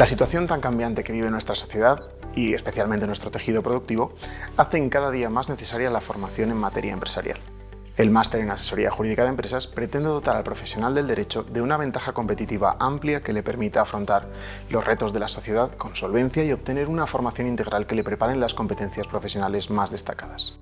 La situación tan cambiante que vive nuestra sociedad, y especialmente nuestro tejido productivo, hacen cada día más necesaria la formación en materia empresarial. El máster en Asesoría Jurídica de Empresas pretende dotar al profesional del derecho de una ventaja competitiva amplia que le permita afrontar los retos de la sociedad con solvencia y obtener una formación integral que le preparen las competencias profesionales más destacadas.